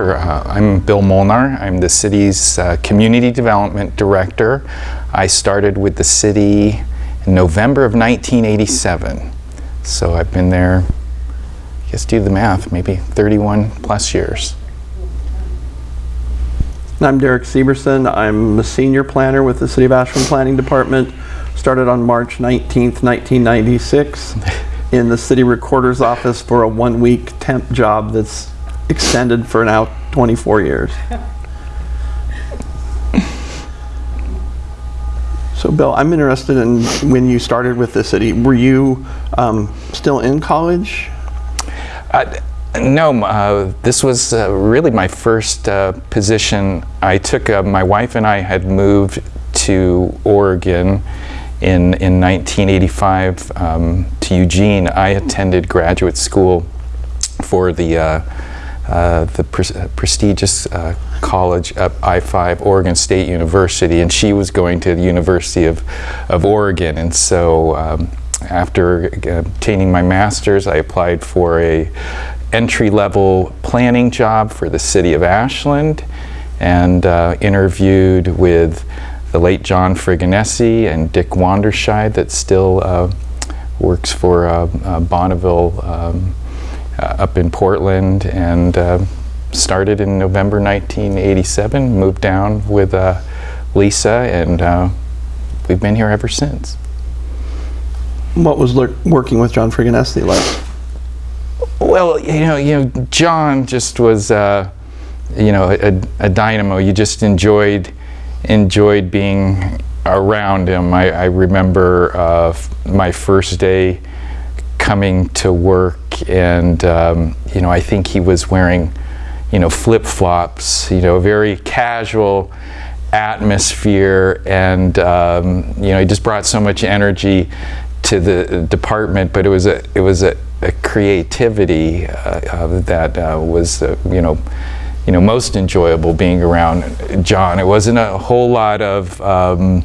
Sure, uh, I'm Bill Molnar. I'm the city's uh, Community Development Director. I started with the city in November of 1987. So I've been there, I guess do the math, maybe 31 plus years. I'm Derek Severson. I'm a senior planner with the City of Ashland Planning Department. Started on March 19th, 1996 in the city recorder's office for a one-week temp job that's extended for now 24 years. So Bill, I'm interested in when you started with the city, were you um, still in college? Uh, no, uh, this was uh, really my first uh, position. I took, uh, my wife and I had moved to Oregon in, in 1985 um, to Eugene. I attended graduate school for the, uh, uh, the pre prestigious college at I-5, Oregon State University, and she was going to the University of, of Oregon. And so um, after obtaining my master's, I applied for a entry-level planning job for the city of Ashland and uh, interviewed with the late John Fregonese and Dick Wanderscheid that still uh, works for uh, uh Bonneville um, uh, up in Portland and uh, started in November 1987, moved down with Lisa and we've been here ever since. What was working with John Fregonese like? Well, you know, you know, John just was, uh, you know, a, a, dynamo. You just enjoyed enjoyed being around him. I, I remember uh, my first day coming to work, and um, you know, I think he was wearing, you know, flip flops. You know, very casual atmosphere, and um, you know, he just brought so much energy to the department. But it was a it was a a creativity uh, uh, that uh, was, you know, you know, most enjoyable being around John. It wasn't a whole lot of, um,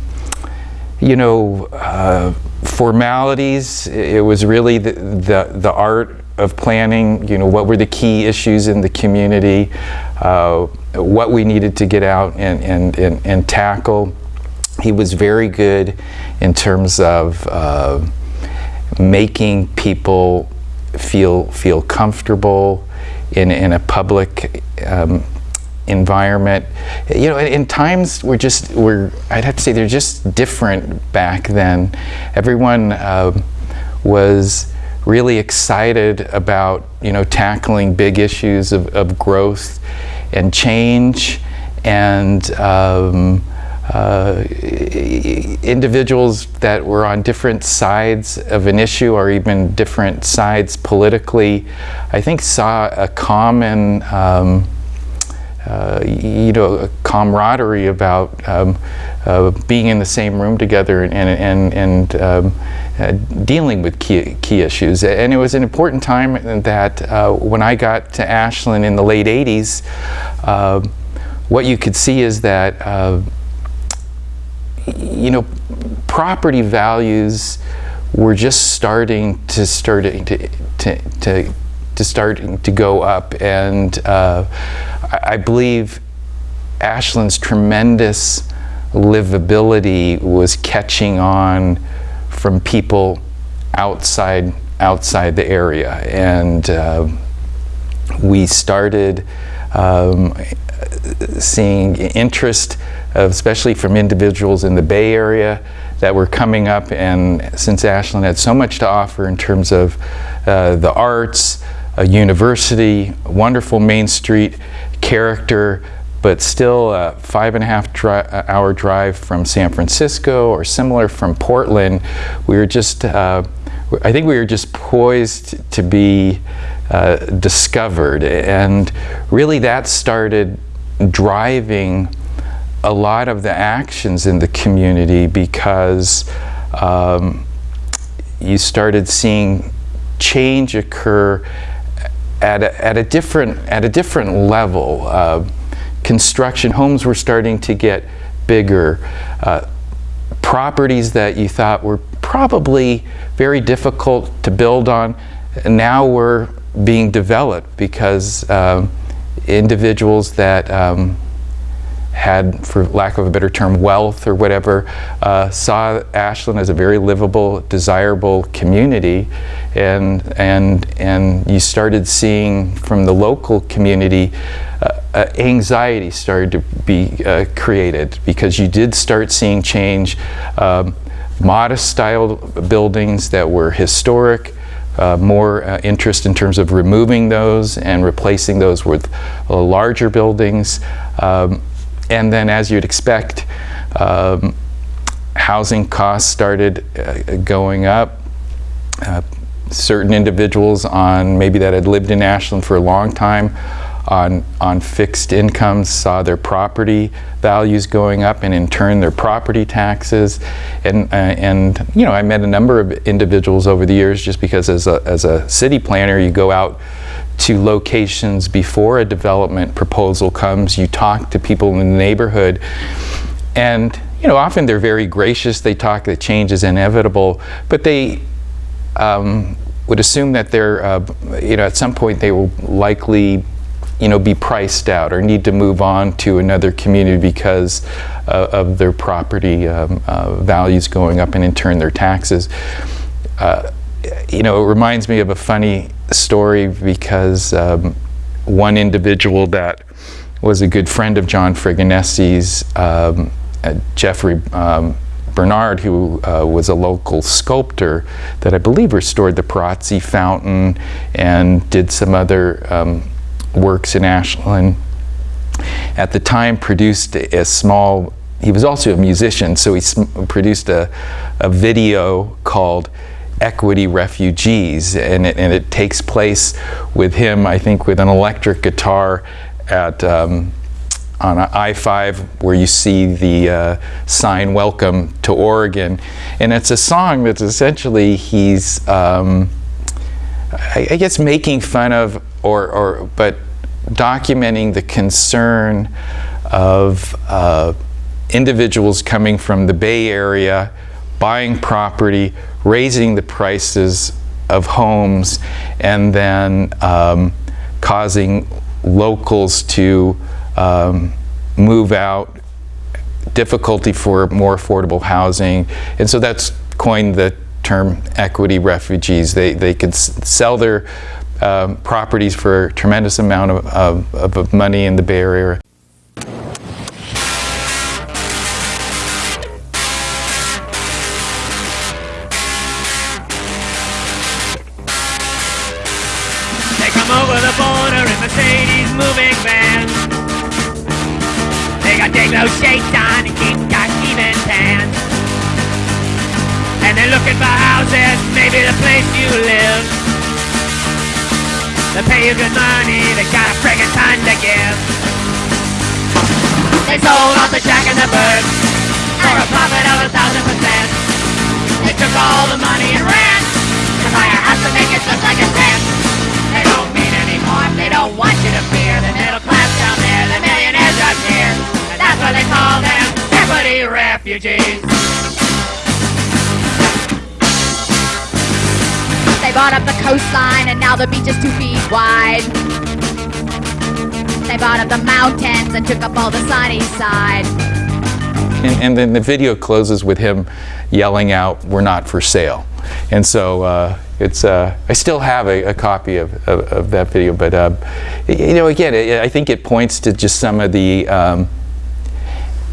you know, uh, formalities. It was really the, the, the, art of planning, you know, what were the key issues in the community, uh, what we needed to get out and, and, and, and, tackle. He was very good in terms of uh, making people feel feel comfortable in in a public um, environment. You know, in, times we're just we're I'd have to say they're just different back then. Everyone uh, was really excited about you know tackling big issues of, of growth and change and um, uh, individuals that were on different sides of an issue or even different sides politically, I think saw a common, um, uh, you know, a camaraderie about um, uh, being in the same room together and, and, and um, uh, dealing with key, key issues. And it was an important time that uh, when I got to Ashland in the late 80s, uh, what you could see is that you know, property values were just starting to starting to to to, to starting to go up, and uh, I, believe Ashland's tremendous livability was catching on from people outside outside the area, and uh, we started um, seeing interest especially from individuals in the Bay Area that were coming up. And since Ashland had so much to offer in terms of uh, the arts, a university, wonderful Main Street character, but still a five and a half dri uh, hour drive from San Francisco or similar from Portland, we were just, uh, I think we were just poised to be uh, discovered. And really that started driving a lot of the actions in the community because um, you started seeing change occur at a, at a different at a different level. Uh, construction homes were starting to get bigger. Uh, properties that you thought were probably very difficult to build on now were being developed because um, individuals that um, had, for lack of a better term, wealth or whatever, uh, saw Ashland as a very livable, desirable community, and and and you started seeing from the local community. Uh, uh, anxiety started to be uh, created because you did start seeing change. Um, modest style buildings that were historic, uh, more uh, interest in terms of removing those and replacing those with uh, larger buildings. Um, and then as you'd expect, um, housing costs started uh, going up. Uh, certain individuals on maybe that had lived in Ashland for a long time on, on fixed incomes saw their property values going up and in turn their property taxes. And, uh, and you know, I met a number of individuals over the years just because as a, as a city planner you go out to locations before a development proposal comes, you talk to people in the neighborhood and you know, often they're very gracious, they talk that change is inevitable, but they um, would assume that they're, uh, you know, at some point they will likely you know, be priced out or need to move on to another community because uh, of their property um, uh, values going up and in turn their taxes. Uh, you know, it reminds me of a funny story because um, one individual that was a good friend of John Fregonese's, um, uh, Jeffrey um, Bernard, who uh, was a local sculptor that I believe restored the Perozzi fountain and did some other um, works in Ashland. At the time produced a small, he was also a musician, so he produced a, a video called Equity Refugees, and it, and it takes place with him, I think, with an electric guitar at um, on I-5 where you see the uh, sign Welcome to Oregon. And it's a song that's essentially he's, um, I, I, guess, making fun of, or, or but documenting the concern of uh, individuals coming from the Bay Area, buying property, raising the prices of homes, and then um, causing locals to um, move out, difficulty for more affordable housing. And so that's coined the term equity refugees. They, they could sell their um, properties for a tremendous amount of, of, of money in the Bay Area. Good money, they got a friggin' ton to give. They sold off the shack and the bird for a profit of a thousand percent. They took all the money and ran to buy a house to make it look like a tent. They don't mean any harm, they don't want you to fear the middle class down there, the millionaires up here. And that's why they call them equity refugees. Bought up the coastline and now the beach is two feet wide. They bought up the mountains and took up all the sunny side. And, and then the video closes with him yelling out, we're not for sale. And so uh, it's, uh, I still have a, a copy of, of, of, that video, but uh, you know, again, it, I think it points to just some of the um,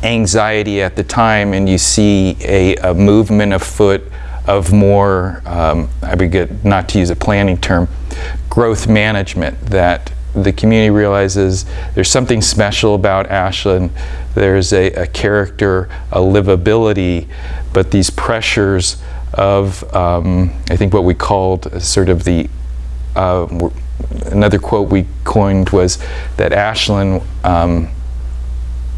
anxiety at the time and you see a, a movement afoot of more, um, I would get, not to use a planning term, growth management that the community realizes there's something special about Ashland. There's a, a character, a livability, but these pressures of, um, I think what we called sort of the, uh, another quote we coined was that Ashland um,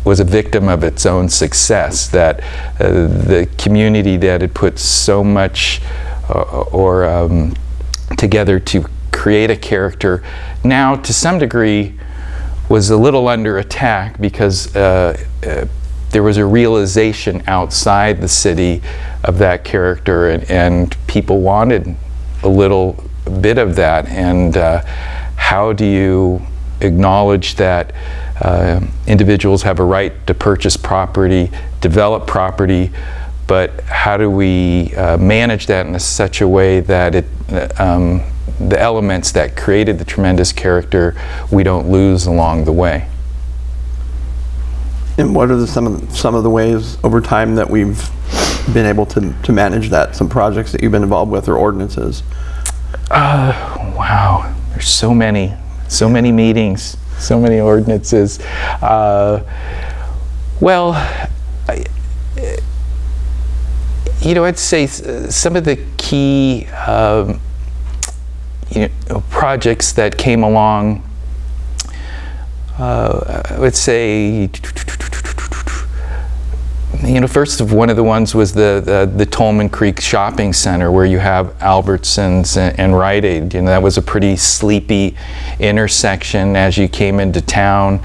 was a victim of its own success, that uh, the community that had put so much uh, or um, together to create a character now to some degree was a little under attack because uh, uh there was a realization outside the city of that character and, and people wanted a little bit of that. And uh, how do you acknowledge that uh, individuals have a right to purchase property, develop property, but how do we uh, manage that in a such a way that it, um, the elements that created the tremendous character we don't lose along the way? And what are the, some of the, some of the ways over time that we've been able to, to manage that? Some projects that you've been involved with or ordinances? Wow, there's so many, so many meetings, so many ordinances. Uh, well, I, you know, I'd say some of the key um, you know, projects that came along. Uh, I would say you know, first of one of the ones was the, the, the Tolman Creek Shopping Center where you have Albertsons and, and Rite Aid. You know, that was a pretty sleepy intersection as you came into town.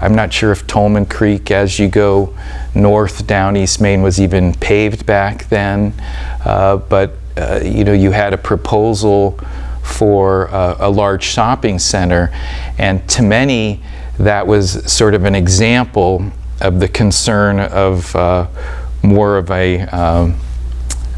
I'm not sure if Tolman Creek, as you go north down East Main, was even paved back then. Uh, but, uh, you know, you had a proposal for uh, a large shopping center. And to many, that was sort of an example of the concern of uh, more of a, um,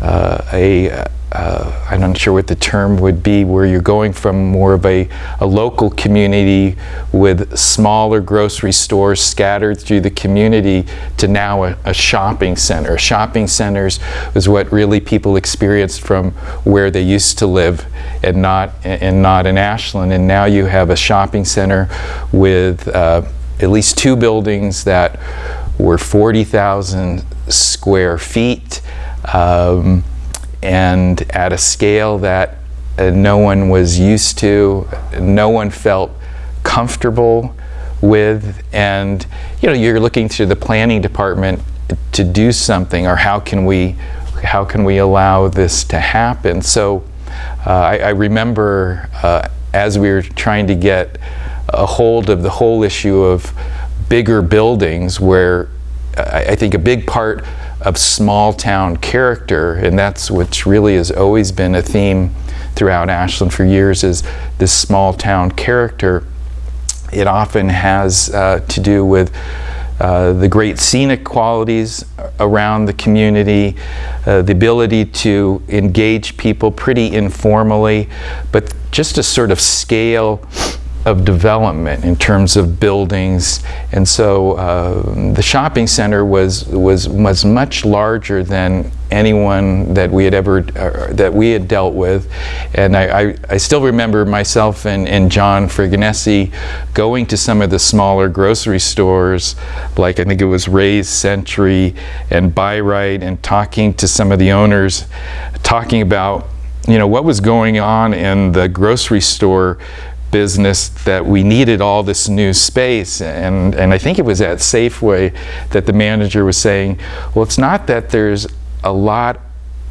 uh, a uh, I'm not sure what the term would be, where you're going from more of a, a local community with smaller grocery stores scattered through the community to now a, a shopping center. Shopping centers was what really people experienced from where they used to live and not, and not in Ashland. And now you have a shopping center with uh, at least two buildings that were 40,000 square feet um, and at a scale that uh, no one was used to, no one felt comfortable with. And you know, you're looking to the planning department to do something, or how can we, how can we allow this to happen? So uh, I, I, remember uh, as we were trying to get a hold of the whole issue of bigger buildings where I, I think a big part of small town character, and that's which really has always been a theme throughout Ashland for years, is this small town character. It often has uh, to do with uh, the great scenic qualities around the community, uh, the ability to engage people pretty informally, but just a sort of scale of development in terms of buildings. And so uh, the shopping center was, was, was much larger than anyone that we had ever, uh, that we had dealt with. And I, I, I still remember myself and, and John Fregonese going to some of the smaller grocery stores, like I think it was Ray's Century and Bi-Rite, and talking to some of the owners, talking about you know what was going on in the grocery store business that we needed all this new space. And, and I think it was at Safeway that the manager was saying, well, it's not that there's a lot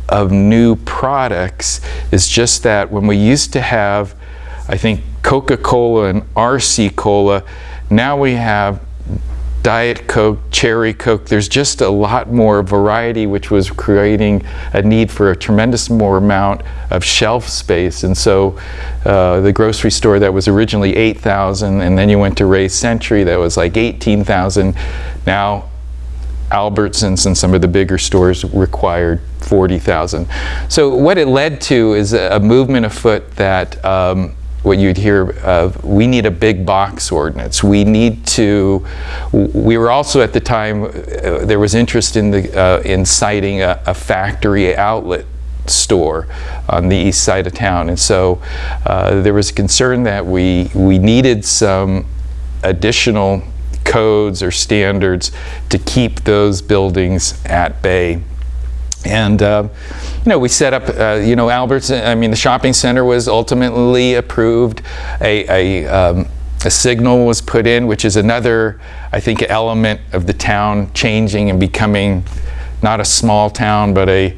of new products, it's just that when we used to have, I think, Coca-Cola and RC Cola, now we have Diet Coke, Cherry Coke. There's just a lot more variety, which was creating a need for a tremendous more amount of shelf space. And so uh, the grocery store that was originally 8,000, and then you went to Ray's Century that was like 18,000. Now Albertsons and some of the bigger stores required 40,000. So what it led to is a, movement afoot that um, what you'd hear of, we need a big box ordinance. We need to, we were also at the time, uh, there was interest in, the, uh, in citing a, a, factory outlet store on the east side of town. And so uh, there was a concern that we, we needed some additional codes or standards to keep those buildings at bay. And, uh, you know, we set up, uh, you know, Albert's, I mean, the shopping center was ultimately approved. A, a, um, a, signal was put in, which is another, I think, element of the town changing and becoming not a small town, but a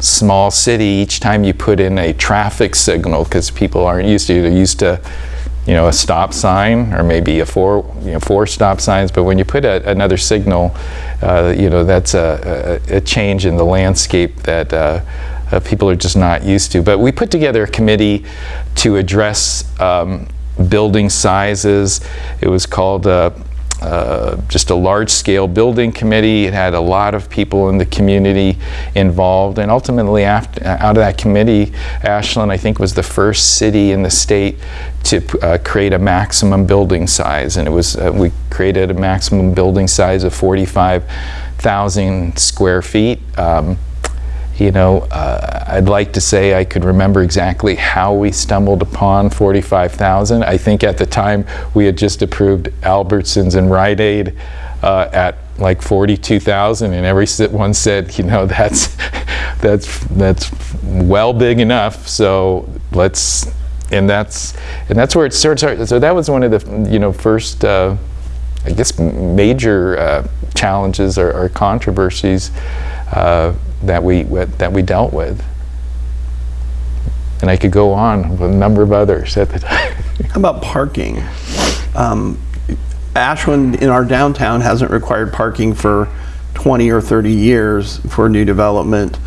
small city. Each time you put in a traffic signal, because people aren't used to, it. they're used to you know, a stop sign or maybe a four, you know, four stop signs. But when you put a, another signal, uh, you know, that's a, a, a, change in the landscape that uh, uh, people are just not used to. But we put together a committee to address um, building sizes. It was called uh, just a large-scale building committee. It had a lot of people in the community involved, and ultimately, after, out of that committee, Ashland, I think, was the first city in the state to uh, create a maximum building size, and it was uh, we created a maximum building size of 45,000 square feet. Um, you know, uh, I'd like to say I could remember exactly how we stumbled upon 45,000. I think at the time we had just approved Albertsons and Rite Aid uh, at like 42,000 and every one said, you know, that's, that's, that's well big enough. So let's, and that's, and that's where it starts. So that was one of the, you know, first, uh, I guess, major uh, challenges or, or controversies uh, that we that we dealt with. And I could go on with a number of others at the time. How about parking? Um, Ashland in our downtown hasn't required parking for 20 or 30 years for new development.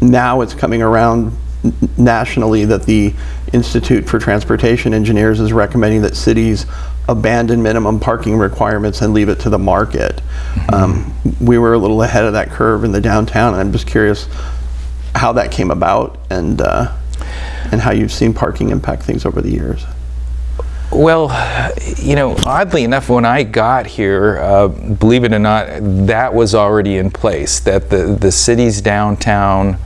Now it's coming around nationally that the Institute for Transportation Engineers is recommending that cities abandon minimum parking requirements and leave it to the market. Um, we were a little ahead of that curve in the downtown, and I'm just curious how that came about and uh, and how you've seen parking impact things over the years. Well, you know, oddly enough, when I got here, uh, believe it or not, that was already in place. That the the city's downtown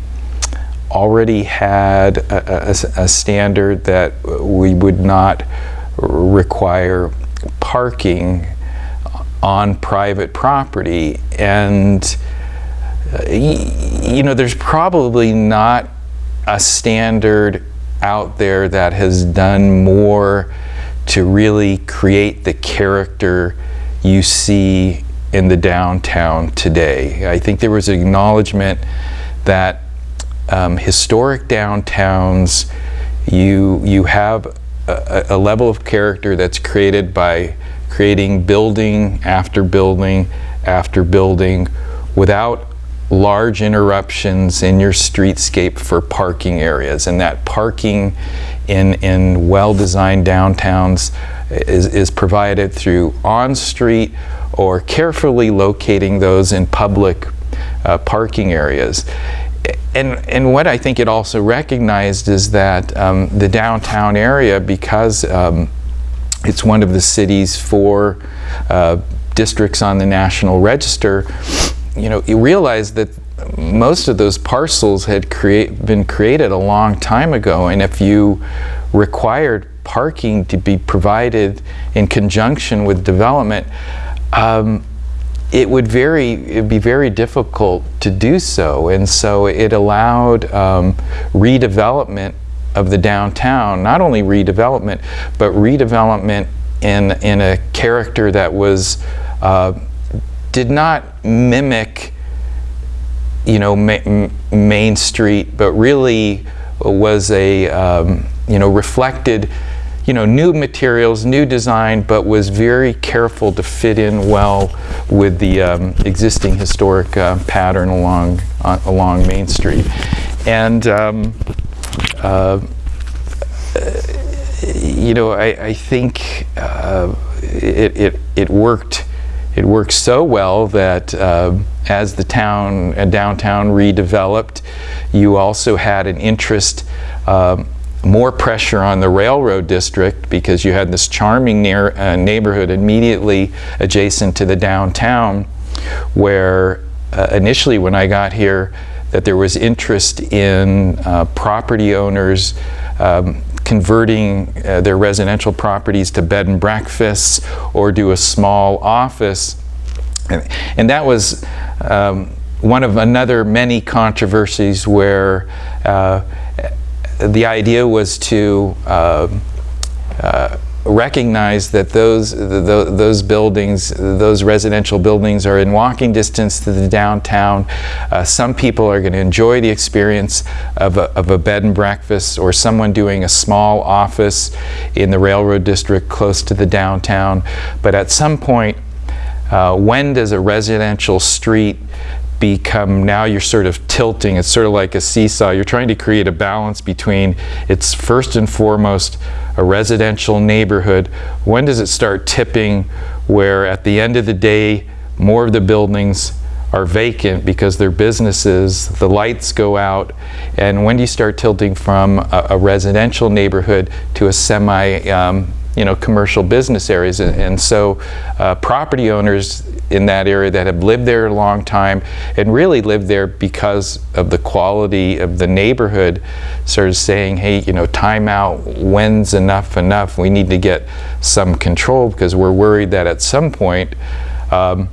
already had a, a, a standard that we would not require parking on private property and uh, you know there's probably not a standard out there that has done more to really create the character you see in the downtown today. I think there was acknowledgement that um, historic downtowns, you, you have a, a level of character that's created by creating building after building after building without large interruptions in your streetscape for parking areas. And that parking in, in well-designed downtowns is, is provided through on-street or carefully locating those in public uh, parking areas and, and what I think it also recognized is that um, the downtown area, because um, it's one of the city's four uh, districts on the National Register, you know, it realized that most of those parcels had create, been created a long time ago, and if you required parking to be provided in conjunction with development, um, it would very it'd be very difficult to do so. And so it allowed um, redevelopment of the downtown not only redevelopment but redevelopment in in a character that was uh, did not mimic you know ma Main Street but really was a um, you know reflected you know, new materials, new design, but was very careful to fit in well with the um, existing historic uh, pattern along uh, along Main Street. And um, uh, you know, I, I think uh, it, it, it worked it worked so well that uh, as the town and downtown redeveloped, you also had an interest um, more pressure on the railroad district because you had this charming near, uh, neighborhood immediately adjacent to the downtown where uh, initially when I got here that there was interest in uh, property owners um, converting uh, their residential properties to bed and breakfasts or do a small office. And, and that was um, one of another many controversies where uh, the idea was to uh, uh, recognize that those the, those buildings, those residential buildings, are in walking distance to the downtown. Uh, some people are going to enjoy the experience of a, of a, bed and breakfast, or someone doing a small office in the railroad district close to the downtown. But at some point, uh, when does a residential street become now you're sort of tilting. It's sort of like a seesaw. You're trying to create a balance between it's first and foremost a residential neighborhood. When does it start tipping where at the end of the day, more of the buildings are vacant because they're businesses, the lights go out, and when do you start tilting from a, a residential neighborhood to a semi, um, you know, commercial business areas? And, and so uh, property owners in that area that have lived there a long time and really lived there because of the quality of the neighborhood sort of saying, hey, you know, time out, when's enough enough? We need to get some control because we're worried that at some point, um,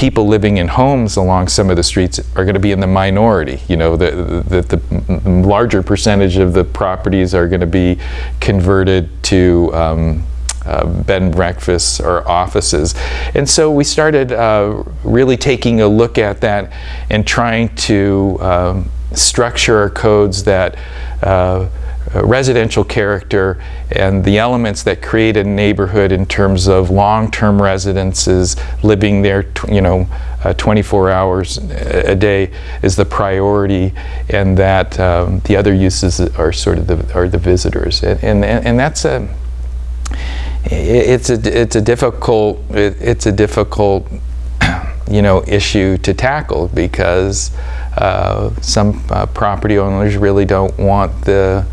people living in homes along some of the streets are going to be in the minority. You know, the, the, the larger percentage of the properties are going to be converted to um, uh, bed and breakfasts or offices. And so we started uh, really taking a look at that and trying to um, structure our codes that uh, uh, residential character and the elements that create a neighborhood in terms of long-term residences living there you know uh, 24 hours a day is the priority and that um, the other uses are sort of the are the visitors. And and, and that's a it's a it's a difficult it, it's a difficult you know issue to tackle because uh, some uh, property owners really don't want the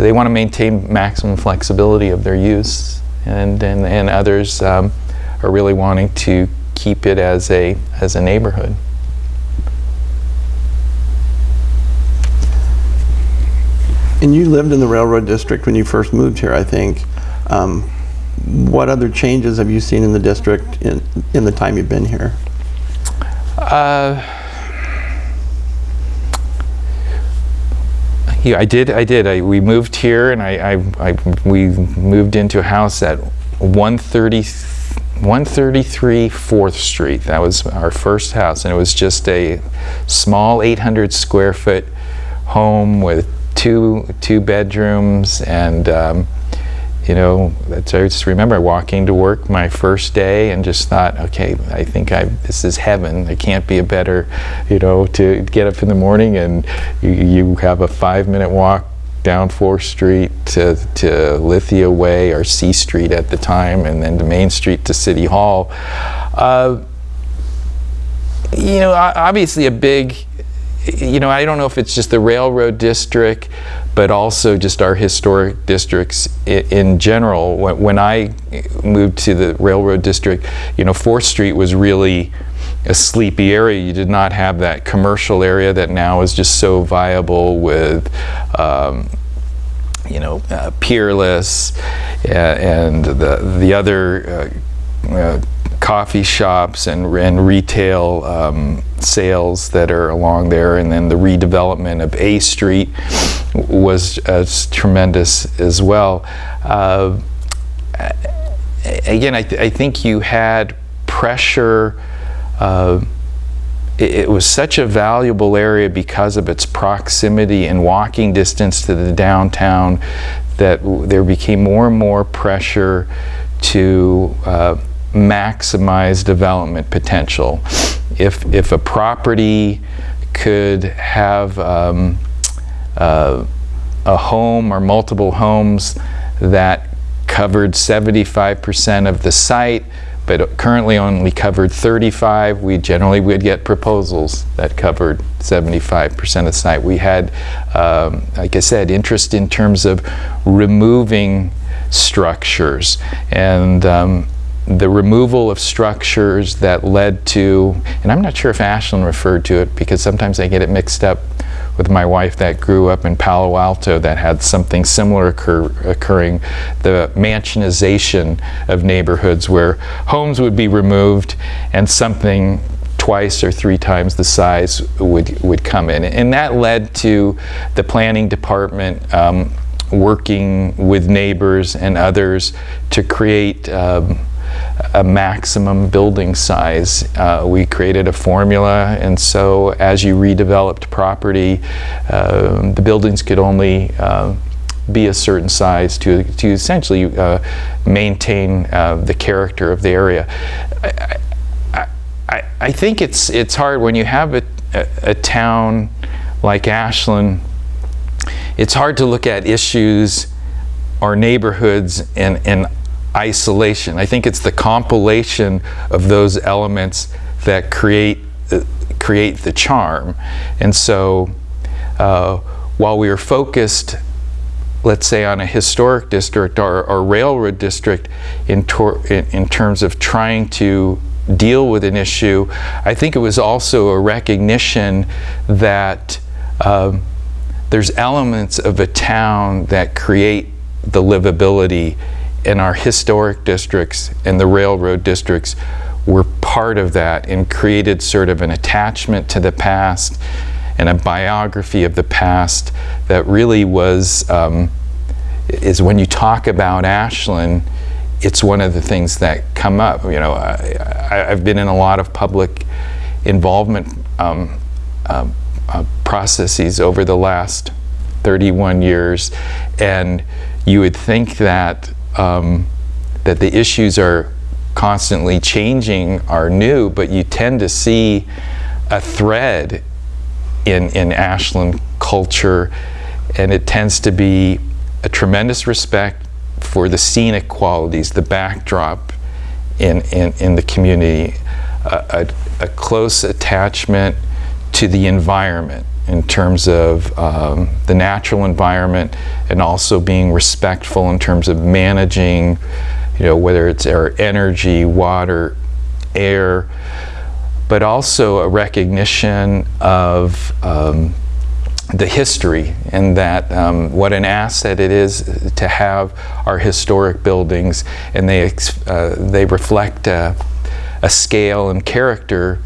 they want to maintain maximum flexibility of their use, and and, and others um, are really wanting to keep it as a as a neighborhood. And you lived in the railroad district when you first moved here, I think. Um, what other changes have you seen in the district in, in the time you've been here? Uh, Yeah, I did. I did. I, we moved here, and I, I, I, we moved into a house at 130, 133 4th Street. That was our first house, and it was just a small 800 square foot home with two two bedrooms and um, you know, I just remember walking to work my first day and just thought, okay, I think I this is heaven. It can't be a better, you know, to get up in the morning and you, you have a five minute walk down 4th Street to, to Lithia Way or C Street at the time and then to Main Street to City Hall. Uh, you know, obviously a big you know, I don't know if it's just the railroad district, but also just our historic districts in general. When I moved to the railroad district, you know, 4th Street was really a sleepy area. You did not have that commercial area that now is just so viable with, um, you know, uh, Peerless and the, the other uh, uh, coffee shops and, and retail um, sales that are along there and then the redevelopment of A Street was as tremendous as well. Uh, again, I, th I, think you had pressure uh, it, it, was such a valuable area because of its proximity and walking distance to the downtown that there became more and more pressure to uh, maximize development potential. If, if a property could have um, uh, a home or multiple homes that covered 75% of the site, but currently only covered 35, we generally would get proposals that covered 75% of the site. We had, um, like I said, interest in terms of removing structures and um, the removal of structures that led to, and I'm not sure if Ashland referred to it because sometimes I get it mixed up with my wife that grew up in Palo Alto that had something similar occur, occurring, the mansionization of neighborhoods where homes would be removed and something twice or three times the size would, would come in. And that led to the planning department um, working with neighbors and others to create um, a maximum building size. Uh, we created a formula and so as you redeveloped property, uh, the buildings could only uh, be a certain size to, to essentially uh, maintain uh, the character of the area. I, I, I, think it's it's hard when you have a, a, town like Ashland. It's hard to look at issues or neighborhoods in, in isolation. I think it's the compilation of those elements that create uh, create the charm. And so, uh, while we are focused let's say on a historic district or, or railroad district in, in, in, terms of trying to deal with an issue, I think it was also a recognition that um, there's elements of a town that create the livability in our historic districts and the railroad districts were part of that and created sort of an attachment to the past and a biography of the past that really was um, is when you talk about Ashland, it's one of the things that come up. You know, I, have been in a lot of public involvement um, uh, uh, processes over the last 31 years, and you would think that um, that the issues are constantly changing, are new, but you tend to see a thread in in Ashland culture, and it tends to be a tremendous respect for the scenic qualities, the backdrop in, in, in the community, a, a, a close attachment to the environment in terms of um, the natural environment and also being respectful in terms of managing, you know, whether it's our energy, water, air, but also a recognition of um, the history and that um, what an asset it is to have our historic buildings and they, uh, they reflect a, a, scale and character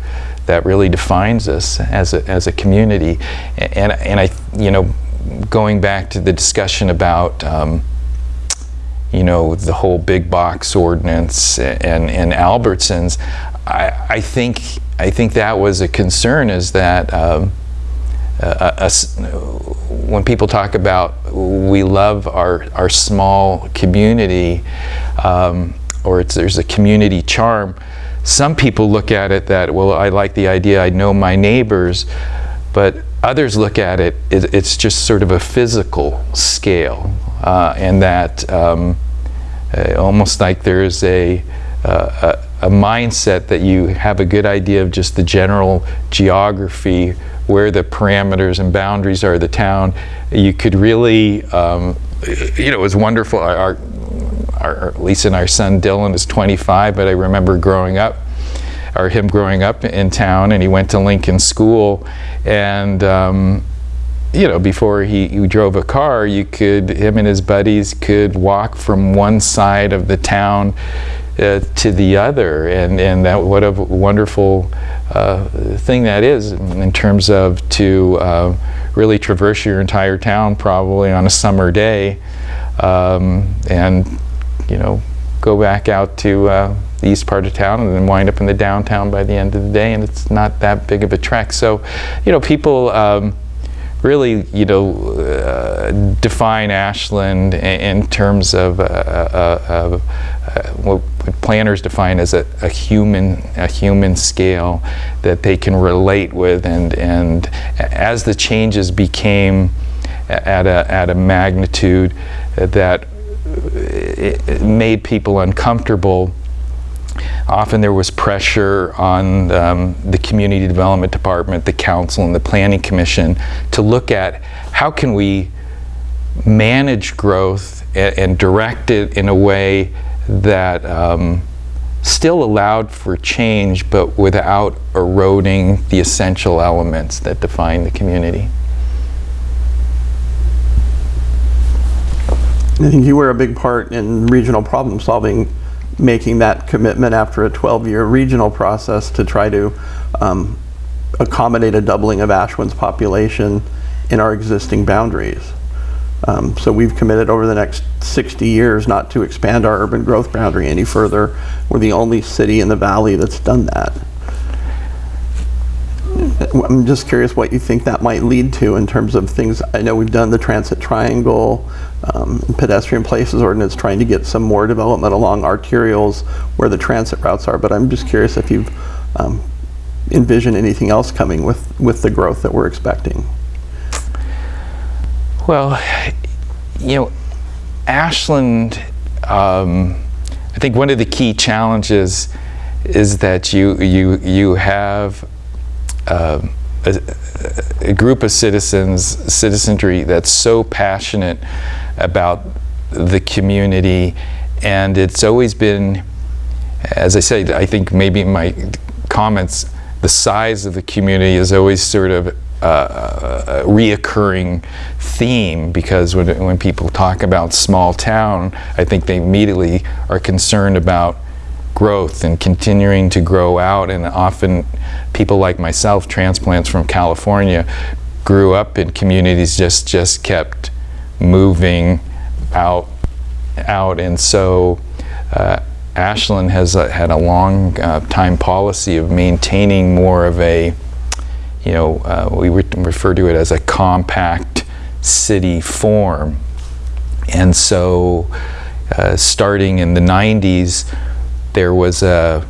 that really defines us as a, as a community. And, and I you know going back to the discussion about um, you know the whole big box ordinance and, and Albertsons I, I think I think that was a concern is that um, uh, when people talk about we love our, our small community um, or it's there's a community charm, some people look at it that, well, I like the idea, I know my neighbors, but others look at it, it it's just sort of a physical scale uh, and that um, uh, almost like there's a, uh, a, a mindset that you have a good idea of just the general geography where the parameters and boundaries are of the town, you could really, um, you know, it was wonderful. Our, our, Lisa and our son Dylan is 25, but I remember growing up, or him growing up in town, and he went to Lincoln School, and um, you know, before he, he, drove a car, you could, him and his buddies could walk from one side of the town uh, to the other, and, and that, what a wonderful uh, thing that is in terms of to uh, really traverse your entire town probably on a summer day. Um, and you know go back out to uh, the east part of town and then wind up in the downtown by the end of the day and it's not that big of a trek. So you know people um, really, you know, uh, define Ashland in, terms of, uh, uh, of uh, what planners define as a, a, human a human scale that they can relate with, and and as the changes became at a at a magnitude that made people uncomfortable Often there was pressure on um, the community development department, the council, and the planning commission to look at how can we manage growth and, and direct it in a way that um, still allowed for change but without eroding the essential elements that define the community. I think you were a big part in regional problem solving making that commitment after a 12-year regional process to try to um, accommodate a doubling of Ashland's population in our existing boundaries. Um, so we've committed over the next 60 years not to expand our urban growth boundary any further. We're the only city in the valley that's done that. I'm just curious what you think that might lead to in terms of things. I know we've done the transit triangle, um, pedestrian places ordinance, trying to get some more development along arterials where the transit routes are. But I'm just curious if you've um, envision anything else coming with, with the growth that we're expecting. Well, you know, Ashland, um, I think one of the key challenges is that you you you have um, a, a group of citizens, citizenry that's so passionate about the community, and it's always been, as I said, I think maybe my comments, the size of the community is always sort of uh, a reoccurring theme because when, when people talk about small town, I think they immediately are concerned about growth and continuing to grow out and often people like myself, transplants from California, grew up in communities just just kept moving out out and so uh, Ashland has uh, had a long uh, time policy of maintaining more of a you know, uh, we re refer to it as a compact city form. And so, uh, starting in the 90s, there was a,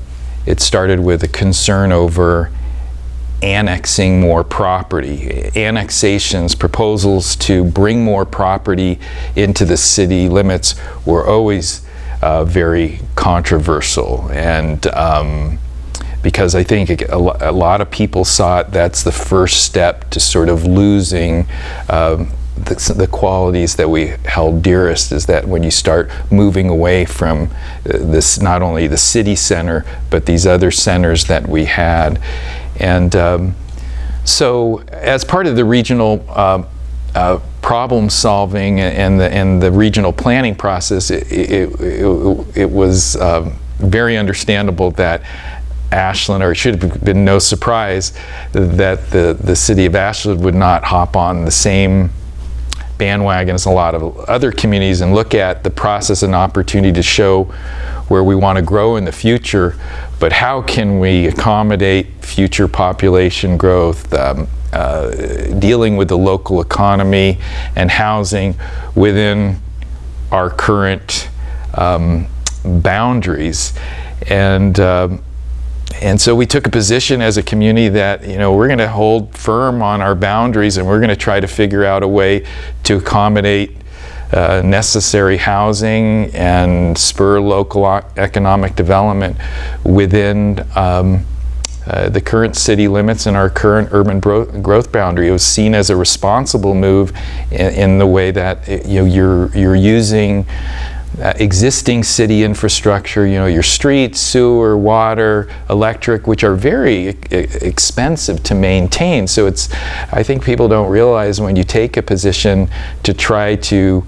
it started with a concern over annexing more property. Annexations, proposals to bring more property into the city limits were always uh, very controversial. And um, because I think a, lot of people saw it that's the first step to sort of losing um, the, the, qualities that we held dearest is that when you start moving away from uh, this not only the city center but these other centers that we had. And um, so as part of the regional uh, uh, problem solving and the, and the regional planning process it, it, it, it was um, very understandable that Ashland, or it should have been no surprise that the, the city of Ashland would not hop on the same bandwagon as a lot of other communities and look at the process and opportunity to show where we want to grow in the future, but how can we accommodate future population growth, um, uh, dealing with the local economy and housing within our current um, boundaries. And um, and so we took a position as a community that you know we're going to hold firm on our boundaries and we're going to try to figure out a way to accommodate uh, necessary housing and spur local economic development within um, uh, the current city limits and our current urban growth boundary. It was seen as a responsible move in, in the way that it, you know, you're, you're using uh, existing city infrastructure, you know, your streets, sewer, water, electric, which are very expensive to maintain. So it's, I think people don't realize when you take a position to try to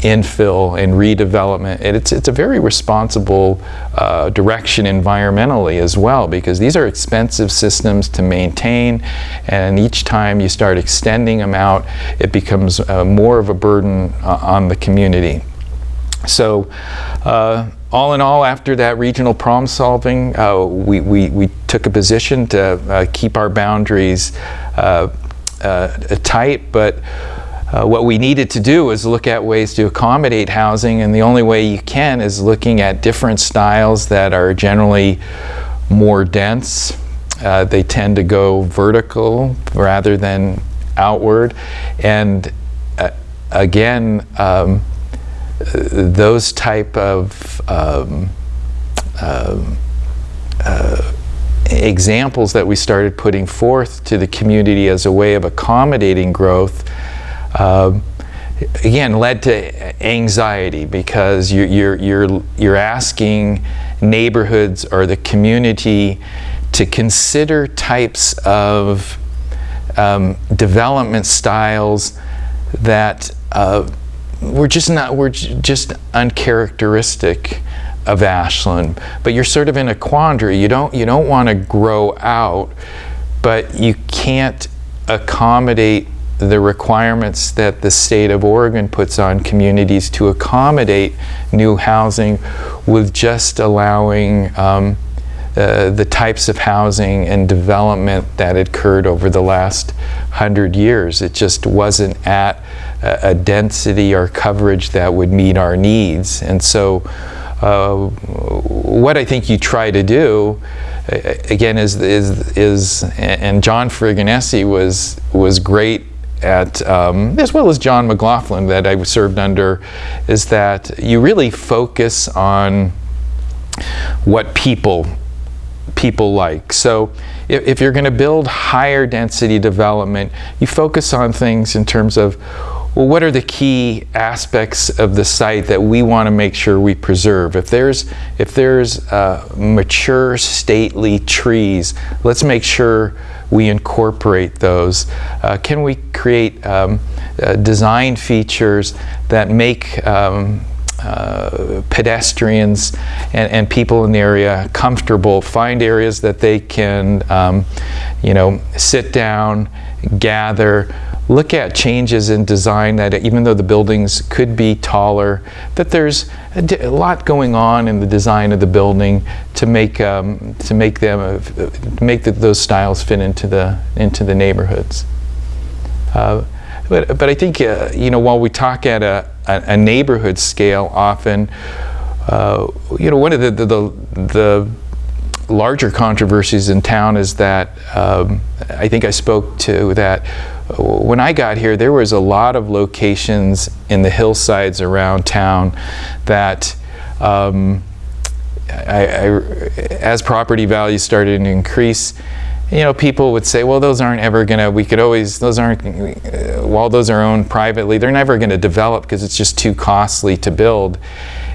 infill and redevelopment, and it's, it's a very responsible uh, direction environmentally as well because these are expensive systems to maintain and each time you start extending them out, it becomes uh, more of a burden uh, on the community. So uh, all in all, after that regional problem solving, uh, we, we, we, took a position to uh, keep our boundaries uh, uh, tight, but uh, what we needed to do is look at ways to accommodate housing, and the only way you can is looking at different styles that are generally more dense. they tend to go vertical rather than outward, and again, um, those type of um, um, uh, examples that we started putting forth to the community as a way of accommodating growth uh, again led to anxiety because you're, you're, you're, you're asking neighborhoods or the community to consider types of um, development styles that uh, we're just not, we're just uncharacteristic of Ashland. But you're sort of in a quandary. You don't, you don't want to grow out, but you can't accommodate the requirements that the state of Oregon puts on communities to accommodate new housing with just allowing um, uh, the types of housing and development that occurred over the last hundred years. It just wasn't at a, density or coverage that would meet our needs. And so uh, what I think you try to do a- again, is, is, is, and John Fregonese was, was great at, um, as well as John McLaughlin that I served under, is that you really focus on what people people like. So if, if you're going to build higher density development, you focus on things in terms of well, what are the key aspects of the site that we want to make sure we preserve? If there's if there's uh, mature stately trees, let's make sure we incorporate those. Uh, can we create um, uh, design features that make um, uh, pedestrians and, and people in the area comfortable, find areas that they can, um, you know, sit down, gather, look at changes in design that even though the buildings could be taller, that there's a, lot going on in the design of the building to make um, to make them uh, make the, those styles fit into the into the neighborhoods. Uh, but, but I think, uh, you know, while we talk at a, a, a neighborhood scale often, uh, you know, one of the, the, the, the larger controversies in town is that um, I think I spoke to that when I got here, there was a lot of locations in the hillsides around town that um, I, I, as property values started to increase, you know, people would say, well, those aren't ever going to, we could always, those aren't, uh, while those are owned privately, they're never going to develop because it's just too costly to build.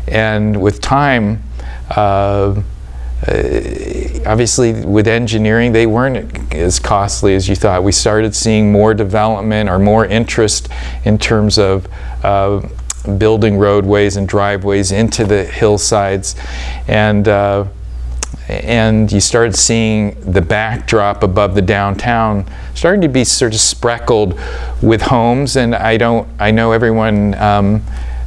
And with time, uh, uh, obviously with engineering they weren't as costly as you thought. We started seeing more development or more interest in terms of uh, building roadways and driveways into the hillsides. And uh, and you started seeing the backdrop above the downtown starting to be sort of spreckled with homes. And I don't I know everyone um,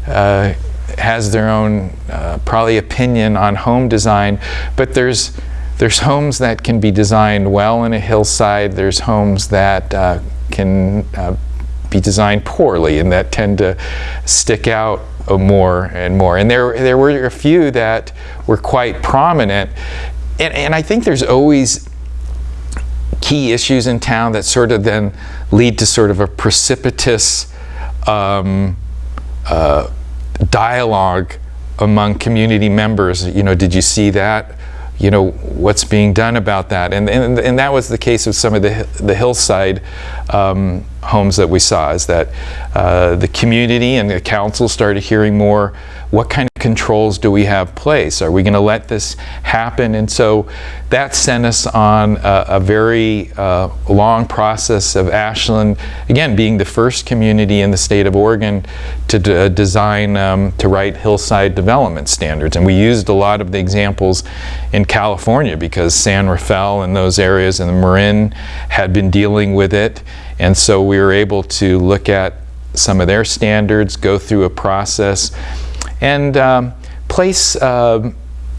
uh, has their own uh, probably opinion on home design, but there's there's homes that can be designed well in a hillside. There's homes that uh, can uh, be designed poorly and that tend to stick out more and more. And there there were a few that were quite prominent, and, and I think there's always key issues in town that sort of then lead to sort of a precipitous um, uh, dialogue among community members. You know, did you see that? You know, what's being done about that? And, and, and that was the case with some of the, the hillside um, homes that we saw, is that uh, the community and the council started hearing more, what kind of controls do we have place? Are we going to let this happen? And so that sent us on a, a very uh, long process of Ashland, again, being the first community in the state of Oregon to uh, design, um, to write hillside development standards. And we used a lot of the examples in California because San Rafael and those areas and the Marin had been dealing with it. And so we were able to look at some of their standards, go through a process, and um, place, um,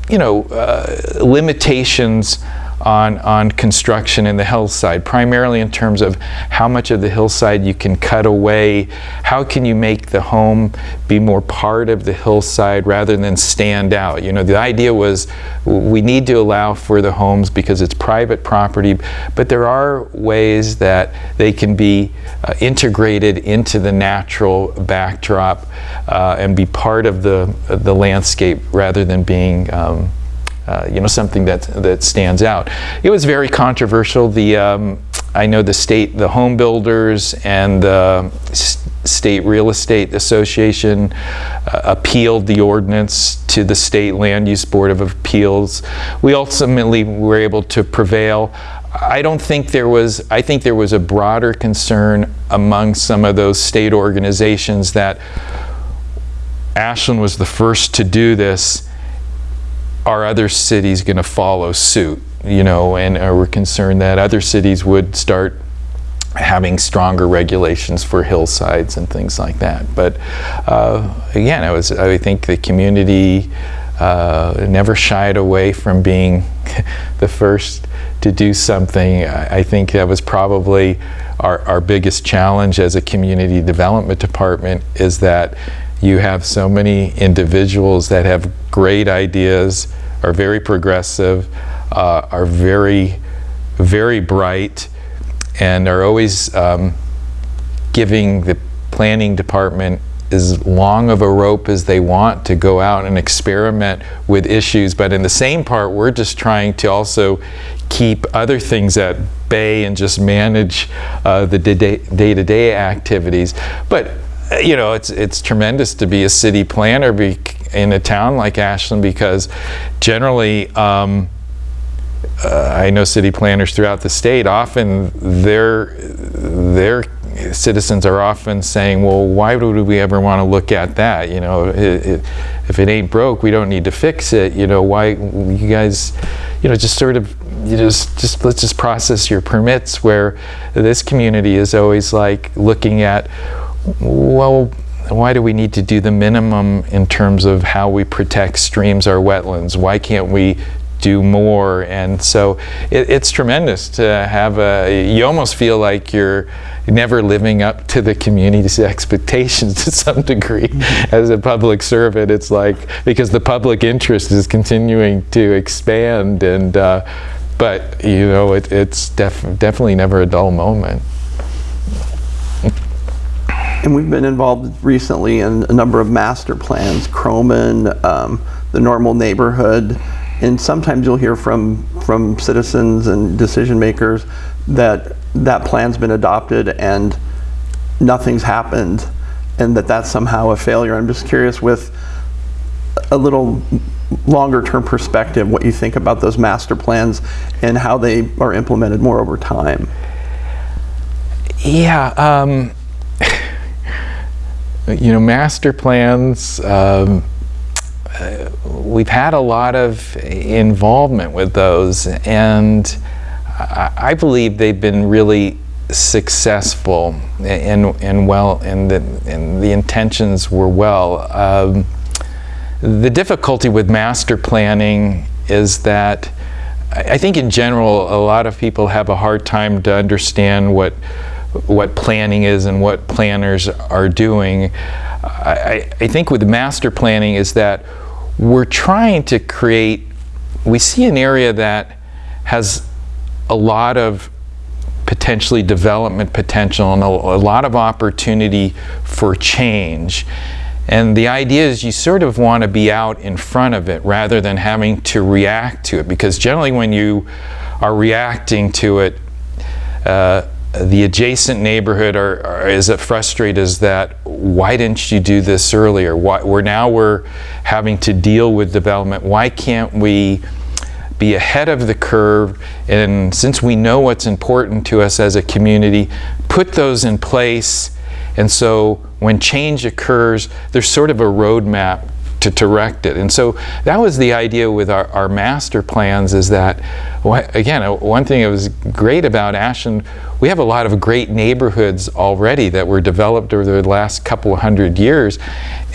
you know, uh, limitations on, on construction in the hillside, primarily in terms of how much of the hillside you can cut away, how can you make the home be more part of the hillside rather than stand out. You know, the idea was we need to allow for the homes because it's private property, but there are ways that they can be uh, integrated into the natural backdrop uh, and be part of the, the landscape rather than being um, uh, you know, something that that stands out. It was very controversial. The um, I know the state, the home builders, and the state real estate association uh, appealed the ordinance to the state land use board of appeals. We ultimately were able to prevail. I don't think there was. I think there was a broader concern among some of those state organizations that Ashland was the first to do this are other cities going to follow suit? You know, and are we concerned that other cities would start having stronger regulations for hillsides and things like that? But uh, again, I was I think the community uh, never shied away from being the first to do something. I, I think that was probably our, our biggest challenge as a community development department is that you have so many individuals that have great ideas are very progressive, uh, are very, very bright, and are always um, giving the planning department as long of a rope as they want to go out and experiment with issues. But in the same part, we're just trying to also keep other things at bay and just manage uh, the day-to-day activities. But uh, you know, it's it's tremendous to be a city planner in a town like Ashland because generally. Um, uh, I know city planners throughout the state. Often, their their citizens are often saying, "Well, why would we ever want to look at that? You know, it, it, if it ain't broke, we don't need to fix it. You know, why you guys, you know, just sort of, you just just let's just process your permits." Where this community is always like looking at, well. Why do we need to do the minimum in terms of how we protect streams or wetlands? Why can't we do more. And so it, it's tremendous to have a, you almost feel like you're never living up to the community's expectations to some degree mm-hmm. as a public servant. It's like, because the public interest is continuing to expand and, uh, but you know, it, it's def definitely never a dull moment. And we've been involved recently in a number of master plans, Croman, um, the normal neighborhood, and sometimes you'll hear from from citizens and decision makers that that plan's been adopted and nothing's happened and that that's somehow a failure. I'm just curious with a little longer term perspective what you think about those master plans and how they are implemented more over time. Yeah, um, you know, master plans, um, uh, we've had a lot of involvement with those, and I, I believe they've been really successful and, and well, and the, and the intentions were well. Um, the difficulty with master planning is that I think in general a lot of people have a hard time to understand what what planning is and what planners are doing. I, I think with master planning is that we're trying to create, we see an area that has a lot of potentially development potential and a, a, lot of opportunity for change. And the idea is you sort of want to be out in front of it rather than having to react to it because generally when you are reacting to it, uh, the adjacent neighborhood are, are is frustrated as that why didn't you do this earlier? Why, we're now we're having to deal with development. Why can't we be ahead of the curve? And since we know what's important to us as a community put those in place. And so when change occurs there's sort of a roadmap to direct it. And so that was the idea with our, our master plans is that, again, one thing that was great about Ashland, we have a lot of great neighborhoods already that were developed over the last couple hundred years.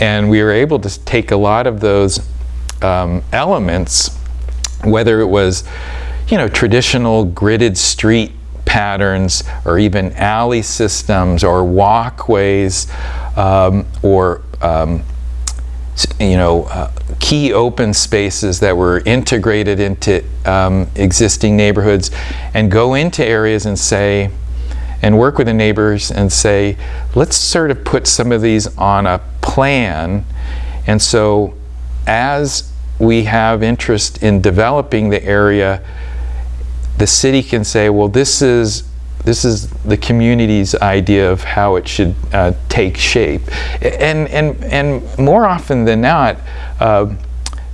And we were able to take a lot of those um, elements, whether it was, you know, traditional gridded street patterns or even alley systems or walkways um, or um, you know, uh, key open spaces that were integrated into um, existing neighborhoods and go into areas and say, and work with the neighbors and say, let's sort of put some of these on a plan. And so as we have interest in developing the area, the city can say, well, this is this is the community's idea of how it should uh, take shape. And, and, and more often than not, uh,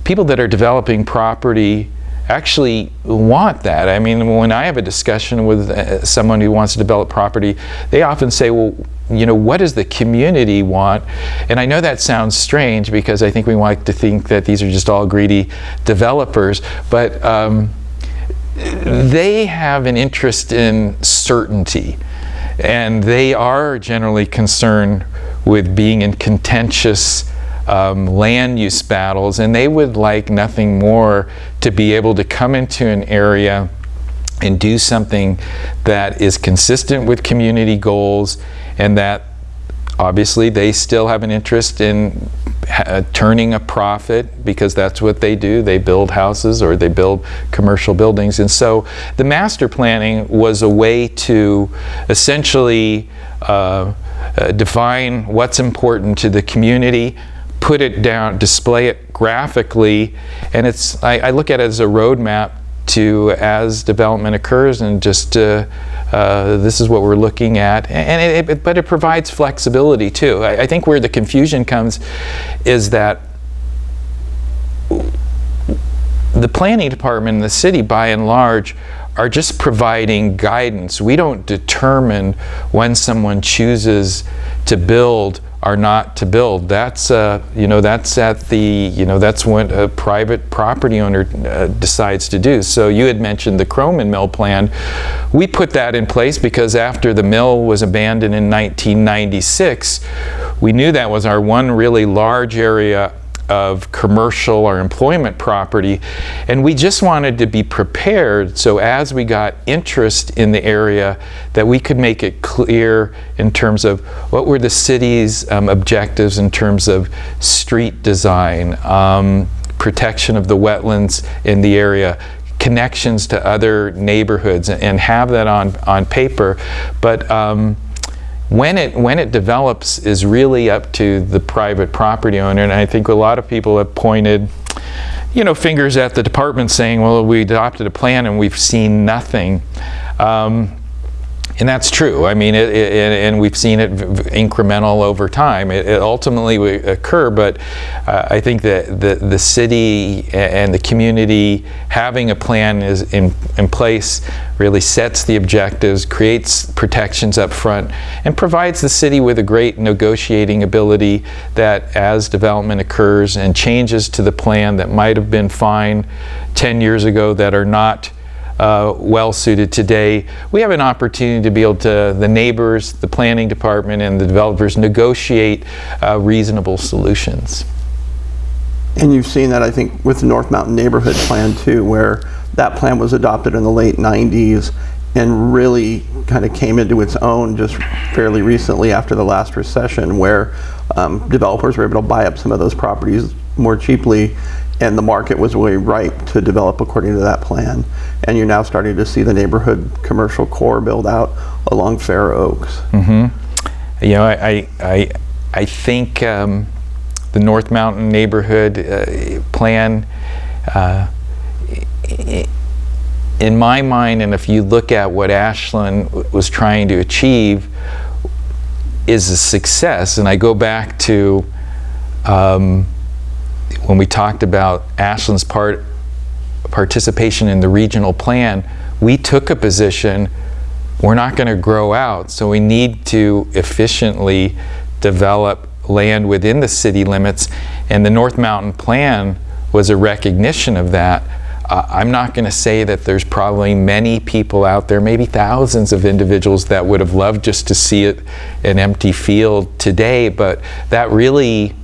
people that are developing property actually want that. I mean, when I have a discussion with uh, someone who wants to develop property, they often say, well, you know, what does the community want? And I know that sounds strange because I think we like to think that these are just all greedy developers, but um, they have an interest in certainty and they are generally concerned with being in contentious um, land use battles and they would like nothing more to be able to come into an area and do something that is consistent with community goals and that obviously they still have an interest in ha- turning a profit because that's what they do. They build houses or they build commercial buildings. And so the master planning was a way to essentially uh, uh, define what's important to the community, put it down, display it graphically, and it's I, I look at it as a roadmap to as development occurs and just uh, uh, this is what we're looking at. And it, it, but it provides flexibility too. I, I think where the confusion comes is that the planning department in the city by and large are just providing guidance. We don't determine when someone chooses to build or not to build. That's uh, you know that's at the you know that's what a private property owner uh, decides to do. So you had mentioned the Croman mill plan. We put that in place because after the mill was abandoned in 1996 we knew that was our one really large area of commercial or employment property. And we just wanted to be prepared so as we got interest in the area that we could make it clear in terms of what were the city's um, objectives in terms of street design, um, protection of the wetlands in the area, connections to other neighborhoods and have that on, on paper. But um, when it when it develops is really up to the private property owner. And I think a lot of people have pointed you know fingers at the department saying well we adopted a plan and we've seen nothing. Um, and that's true. I mean, it, it, and we've seen it incremental over time. It, it ultimately will occur, but uh, I think that the, the city and the community having a plan is in, in place really sets the objectives, creates protections up front, and provides the city with a great negotiating ability that as development occurs and changes to the plan that might have been fine 10 years ago that are not uh, well suited today. We have an opportunity to be able to, the neighbors, the planning department, and the developers negotiate uh, reasonable solutions. And you've seen that, I think, with the North Mountain Neighborhood Plan too, where that plan was adopted in the late 90s and really kind of came into its own just fairly recently after the last recession, where um, developers were able to buy up some of those properties more cheaply and the market was really ripe to develop according to that plan. And you're now starting to see the neighborhood commercial core build out along Fair Oaks. Mm-hmm. You know, I, I, I think um, the North Mountain neighborhood uh, plan, uh, in my mind, and if you look at what Ashland was trying to achieve, is a success. And I go back to um, when we talked about Ashland's part participation in the regional plan, we took a position we're not going to grow out, so we need to efficiently develop land within the city limits. And the North Mountain Plan was a recognition of that. Uh, I'm not going to say that there's probably many people out there, maybe thousands of individuals that would have loved just to see it an empty field today, but that really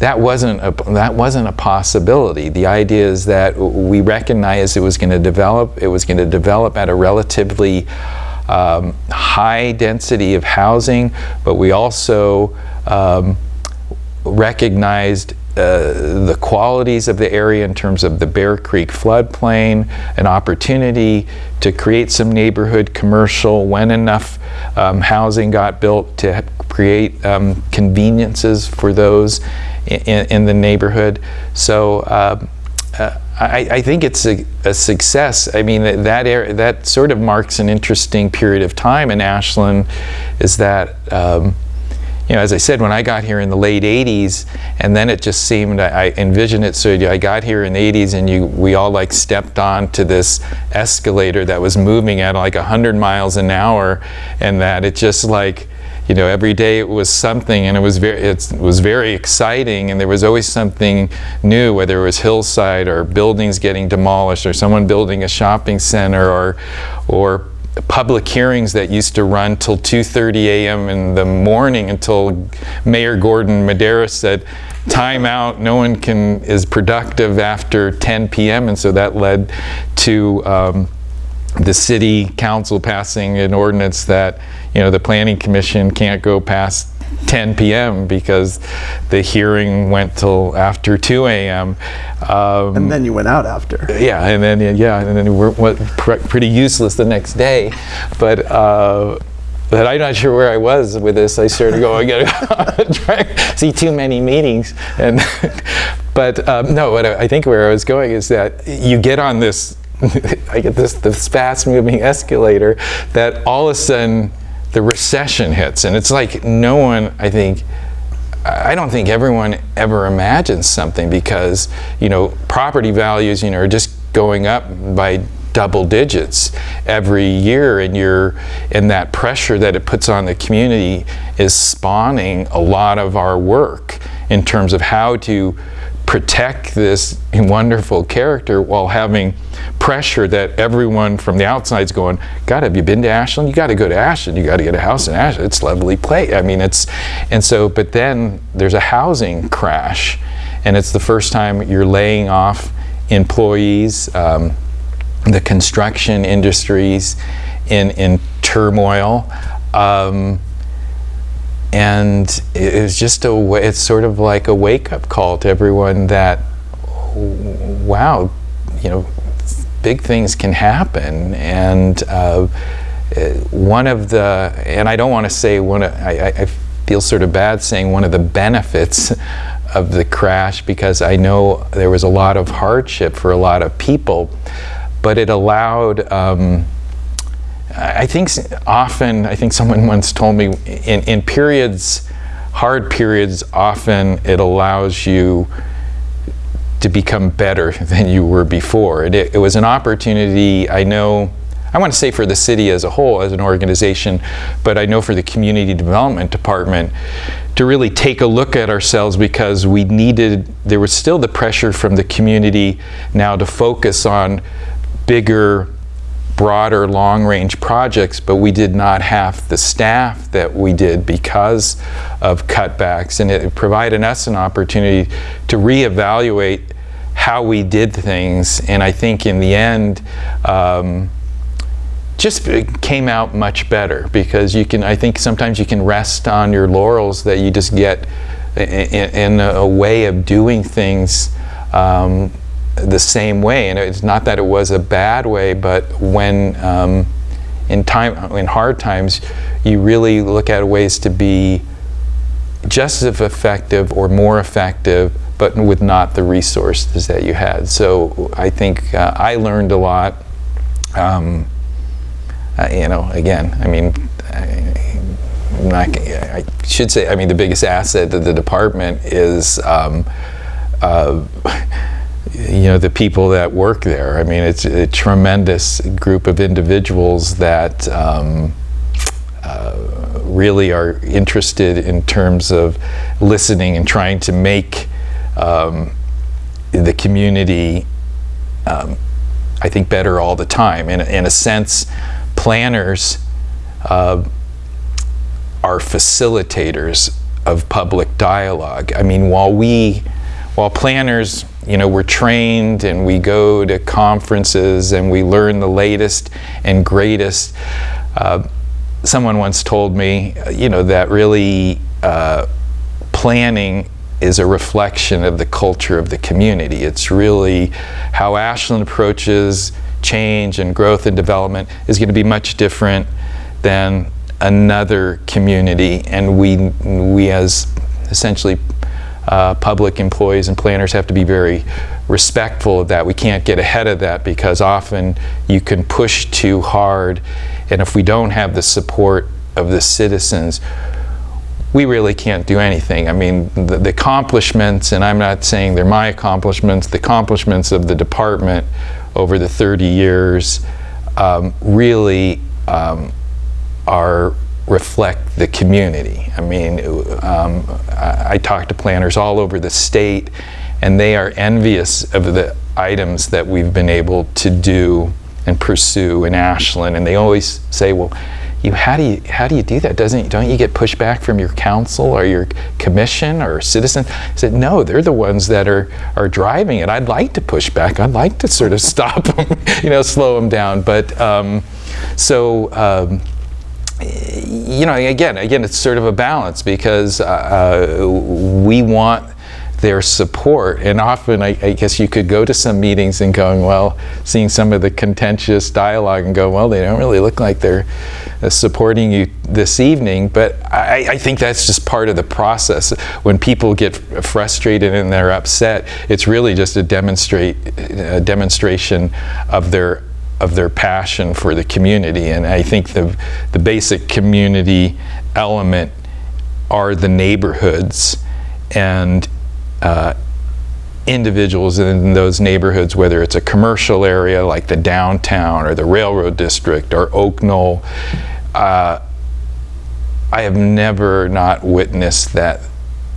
that wasn't a, that wasn't a possibility. The idea is that we recognized it was going to develop. It was going to develop at a relatively um, high density of housing, but we also um, recognized uh, the qualities of the area in terms of the Bear Creek floodplain, an opportunity to create some neighborhood commercial when enough um, housing got built to create um, conveniences for those in, in the neighborhood. So uh, uh, I, I, think it's a, a, success. I mean, that, area, that sort of marks an interesting period of time in Ashland is that, um, you know, as I said, when I got here in the late 80s, and then it just seemed, I, I envisioned it, so I got here in the 80s and you, we all like stepped on to this escalator that was moving at like 100 miles an hour and that it just like, you know, every day it was something, and it was very it was very exciting, and there was always something new, whether it was hillside or buildings getting demolished, or someone building a shopping center, or or public hearings that used to run till 2:30 a.m. in the morning until Mayor Gordon Madera said time out no one can is productive after 10 p.m. and so that led to um, the city council passing an ordinance that you know the planning commission can't go past 10 p.m. because the hearing went till after 2 a.m. Um, And then you went out after. yeah, and then yeah, and then we're what, pr- pretty useless the next day. But uh, but I'm not sure where I was with this. I started going, I gotta try see too many meetings, and but um, no, what I I think where I was going is that you get on this. I get this this fast moving escalator that all of a sudden the recession hits, and it's like no one I think I don't think everyone ever imagines something because you know property values you know are just going up by double digits every year. And you're and that pressure that it puts on the community is spawning a lot of our work in terms of how to protect this wonderful character while having pressure that everyone from the outside's going, God, have you been to Ashland? You got to go to Ashland. You got to get a house in Ashland. It's lovely place. I mean, it's, and so, but then there's a housing crash, and it's the first time you're laying off employees. Um, the construction industries in in turmoil. Um, and it was just a it's sort of like a wake up call to everyone that wow you know big things can happen. And uh, one of the and I don't want to say one of, I, I- I feel sort of bad saying one of the benefits of the crash because I know there was a lot of hardship for a lot of people. But it allowed um, I think often, I think someone once told me in, in periods, hard periods, often it allows you to become better than you were before. It, it was an opportunity, I know, I want to say for the city as a whole, as an organization, but I know for the community development department to really take a look at ourselves because we needed, there was still the pressure from the community now to focus on bigger broader long range projects, but we did not have the staff that we did because of cutbacks. And it provided us an opportunity to reevaluate how we did things. And I think in the end, um, just came out much better because you can, I think sometimes you can rest on your laurels that you just get i- i- in a way of doing things um, the same way. And it's not that it was a bad way, but when um, in time, in hard times, you really look at ways to be just as effective or more effective, but with not the resources that you had. So I think uh, I learned a lot. Um, uh, you know, again, I mean, I, not, I should say, I mean, the biggest asset of the department is, um, uh, you know, the people that work there. I mean, it's a tremendous group of individuals that um, uh, really are interested in terms of listening and trying to make um, the community um, I think, better all the time. In, in a sense, planners uh, are facilitators of public dialogue. I mean, while we, while planners, you know, we're trained and we go to conferences and we learn the latest and greatest. Uh, someone once told me, you know, that really uh, planning is a reflection of the culture of the community. It's really how Ashland approaches change and growth and development is going to be much different than another community, and we we as essentially uh, public employees and planners have to be very respectful of that. We can't get ahead of that because often you can push too hard, and if we don't have the support of the citizens, we really can't do anything. I mean, the, the, accomplishments, and I'm not saying they're my accomplishments, the accomplishments of the department over the 30 years um, really um, are reflect the community. I mean, um, I, I talk to planners all over the state, and they are envious of the items that we've been able to do and pursue in Ashland, and they always say, well, you how do you how do you do that? Doesn't don't you get pushback from your council or your commission or citizen? I said no, they're the ones that are are driving it. I'd like to push back. I'd like to sort of stop them, you know, slow them down. But um, so um, you know, again, again, it's sort of a balance because uh, we want their support. And often, I, I, guess you could go to some meetings and going, well, seeing some of the contentious dialogue and go, well, they don't really look like they're uh, supporting you this evening. But I, I, think that's just part of the process. When people get frustrated and they're upset, it's really just a demonstrate a demonstration of their of their passion for the community. And I think the the basic community element are the neighborhoods and uh, individuals in those neighborhoods, whether it's a commercial area like the downtown or the railroad district or Oak Knoll, uh, I have never not witnessed that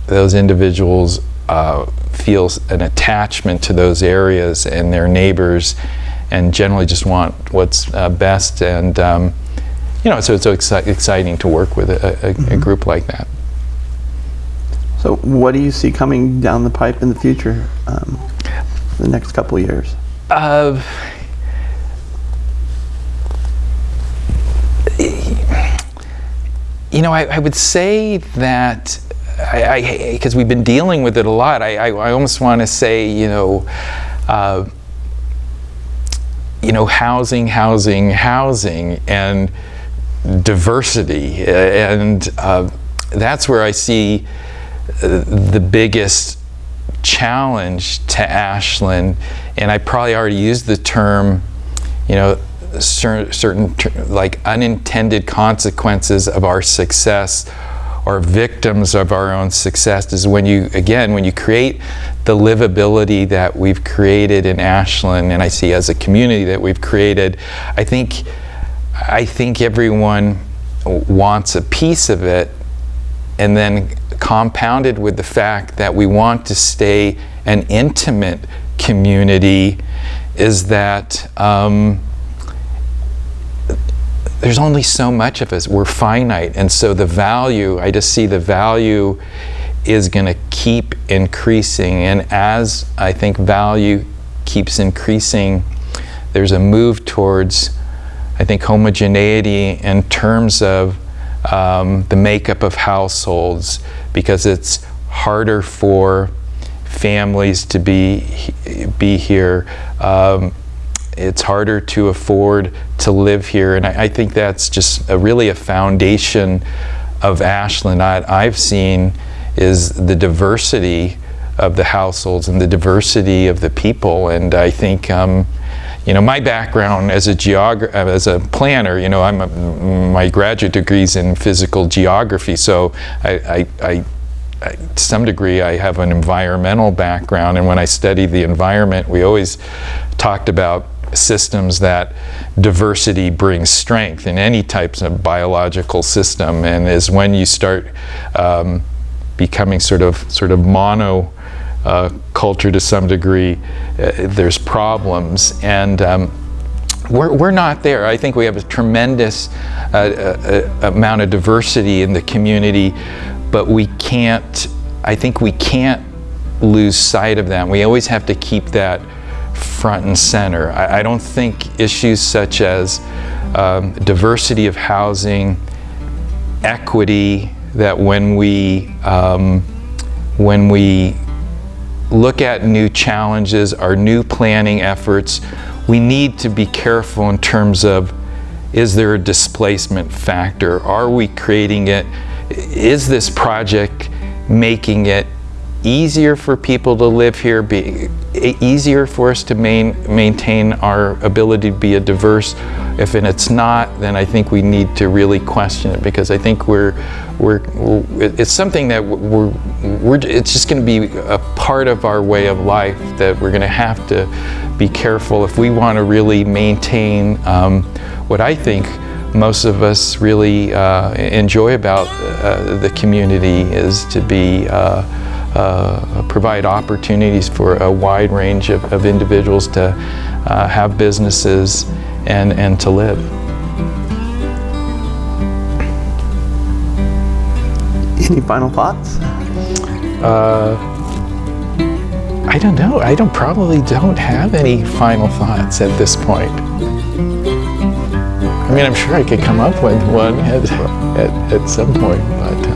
those individuals uh, feel an attachment to those areas and their neighbors and generally just want what's uh, best and um, you know so it's so exci exciting to work with a, a, mm -hmm. a group like that. So what do you see coming down the pipe in the future, um, the next couple of years? Uh, you know, I, I, would say that I because we've been dealing with it a lot. I, I, I almost want to say, you know, uh, you know, housing, housing, housing, and diversity, and uh, that's where I see the biggest challenge to Ashland, and I probably already used the term, you know, certain, certain like unintended consequences of our success or victims of our own success is when you, again, when you create the livability that we've created in Ashland, and I see as a community that we've created, I think, I think everyone wants a piece of it, and then compounded with the fact that we want to stay an intimate community is that um, there's only so much of us. We're finite. And so the value, I just see the value is going to keep increasing. And as I think value keeps increasing, there's a move towards, I think, homogeneity in terms of um, the makeup of households because it's harder for families to be be here. Um, it's harder to afford to live here, and I, I think that's just a, really a foundation of Ashland. I, I've seen is the diversity of the households and the diversity of the people, and I think. Um, you know, my background as a geog as a planner, you know, I'm a, my graduate degree's in physical geography, so I, I, I to some degree I have an environmental background and when I studied the environment we always talked about systems that diversity brings strength in any types of biological system and is when you start um, becoming sort of sort of mono uh, culture to some degree, uh, there's problems. And um, we're, we're not there. I think we have a tremendous uh, uh, amount of diversity in the community, but we can't, I think we can't lose sight of that. We always have to keep that front and center. I, I don't think issues such as um, diversity of housing, equity, that when we, um, when we look at new challenges, our new planning efforts, we need to be careful in terms of is there a displacement factor? Are we creating it? Is this project making it easier for people to live here, be easier for us to main, maintain our ability to be a diverse. If and it's not, then I think we need to really question it because I think we're, we're, it's something that we're, we're it's just going to be a part of our way of life that we're going to have to be careful if we want to really maintain um, what I think most of us really uh, enjoy about uh, the community is to be uh, uh, provide opportunities for a wide range of, of individuals to uh, have businesses and, and to live. Any final thoughts? Uh, I don't know. I don't probably don't have any final thoughts at this point. I mean, I'm sure I could come up with one at, at, at some point, but. Uh,